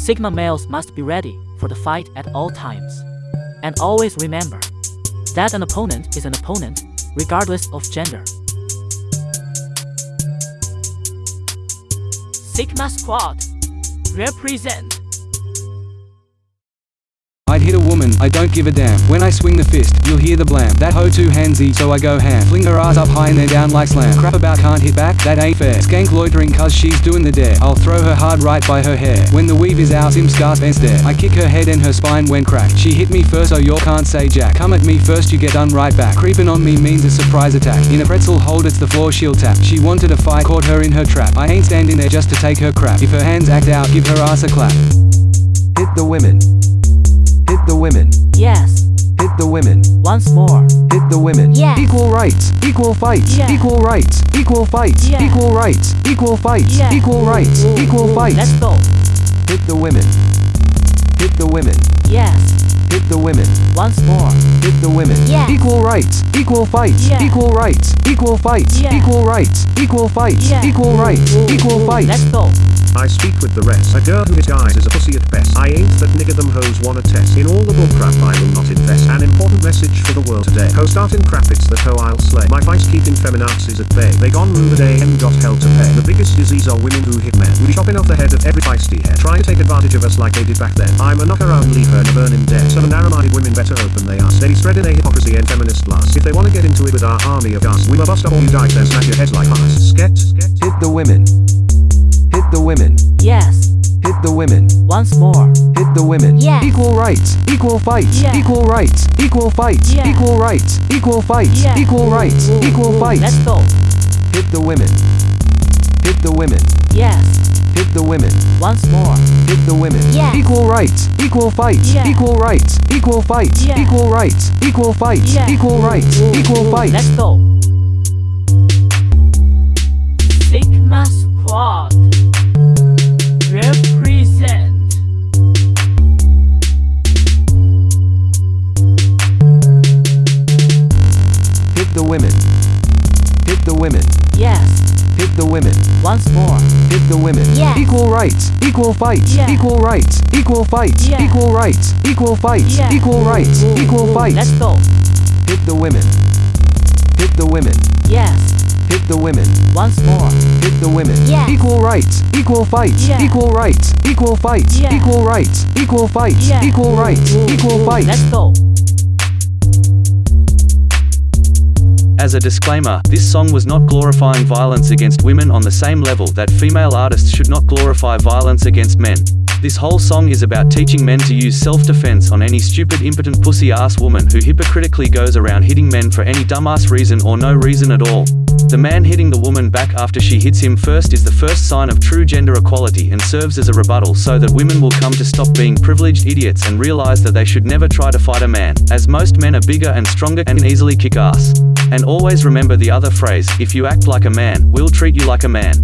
Sigma males must be ready for the fight at all times. And always remember that an opponent is an opponent, regardless of gender. Sigma Squad represent. I'd hit a woman, I don't give a damn. When I swing the fist, you'll hear the blam. That hoe too handsy, so I go ham. Fling her ass up high and then down like slam. Crap about can't hit back, that ain't fair. Skank loitering cause she's doing the dare. I'll throw her hard right by her hair. When the weave is out, sim scars and stare. I kick her head and her spine went crack. She hit me first, so you can't say jack. Come at me first, you get done right back. Creeping on me means a surprise attack. In a pretzel hold, it's the floor she'll tap. She wanted a fight, caught her in her trap. I ain't standing there just to take her crap. If her hands act out, give her ass a clap. Hit the women. Hit the women. Yes, Hit the women. once more. Hit the women. Yes. Equal rights, equal fights, Yes. equal rights, equal fights, Yes. equal rights, equal fights, Yes. equal rights, equal fights. Let's go. Hit the women. Hit the women. Yes, Hit the women. once more. Hit the women. Yes. Equal rights, equal fights, Yes. equal rights, equal fights, Yes. equal rights, equal fights, Yes. equal rights, equal fights. Let's go. I speak with the rest. A girl who disguises is a pussy at best. I ain't that nigga them hoes wanna test. In all the bullcrap I will not invest. An important message for the world today. Ho starting crap it's the hoe I'll slay. My vice keeping feminazis at bay. They gone day and got hell to pay. The biggest disease are women who hit men. We chopping off the head of every feisty head. Trying to take advantage of us like they did back then. I'm a knock around leave her in a burning dead. Some narrow-minded women better open they. They be spreading a hypocrisy and feminist blast. If they wanna get into it with our army of gas, we will bust up all you dykes and smash your heads like. Sket, sket. Hit the women. Women. Yes, Hit the women. once more. Hit the women. Yes. Equal rights, equal fights, Yes. equal rights, equal fights, Yes. equal rights, equal fights, Yes. equal rights, equal fights. Let's go. Hit the women. Hit the women. Yes, Hit the women. once more. Hit the women. Yes. Equal rights, equal fights, Yes. equal rights, equal fights, Yes. equal rights, equal fights, Yes. equal rights, equal fights. Let's go. Women. Hit the women. Yes, Hit the women. once more. Hit the women. Yes. Equal rights, equal fights, Yes. equal rights, equal fights, Yes. equal rights, equal fights, Yes. equal rights, equal fights. Let's go. Hit the women. Hit the women. Yes, Hit the women. once more. Hit the women. Yes. Equal rights, equal fights, Yes. equal rights, equal fights, Yes. equal rights, equal fights, Yes. equal rights, equal fights. Let's go. As a disclaimer, this song was not glorifying violence against women on the same level that female artists should not glorify violence against men. This whole song is about teaching men to use self-defense on any stupid impotent pussy-ass woman who hypocritically goes around hitting men for any dumbass reason or no reason at all. The man hitting the woman back after she hits him first is the first sign of true gender equality and serves as a rebuttal so that women will come to stop being privileged idiots and realize that they should never try to fight a man, as most men are bigger and stronger and can easily kick ass. And always remember the other phrase, if you act like a man, we'll treat you like a man.